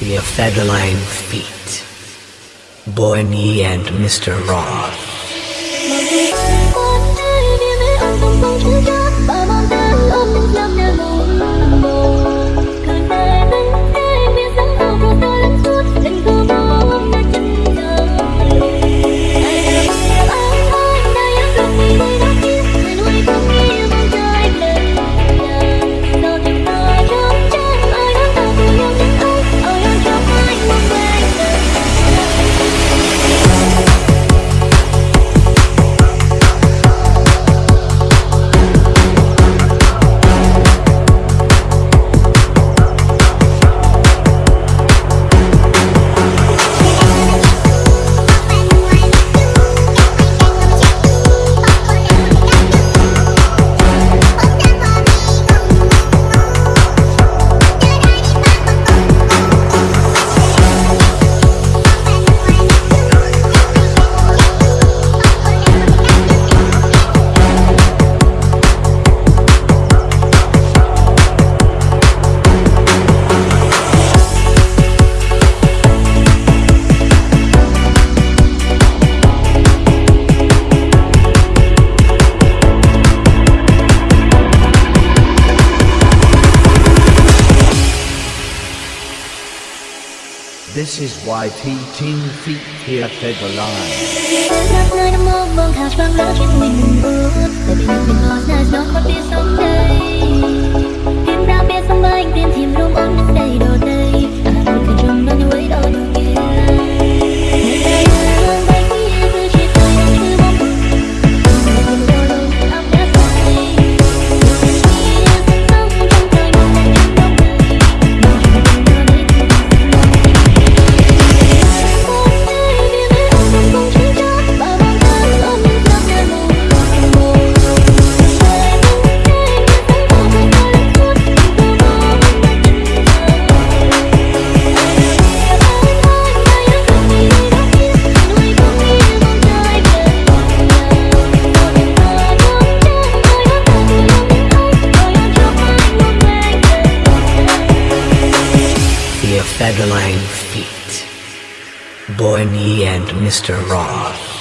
the Ephedrine feet. Boy and Mr. Roth. This is why T Team Feet here fed the line. Lost, there's no Federline Feet, Boyne and Mr. Roth.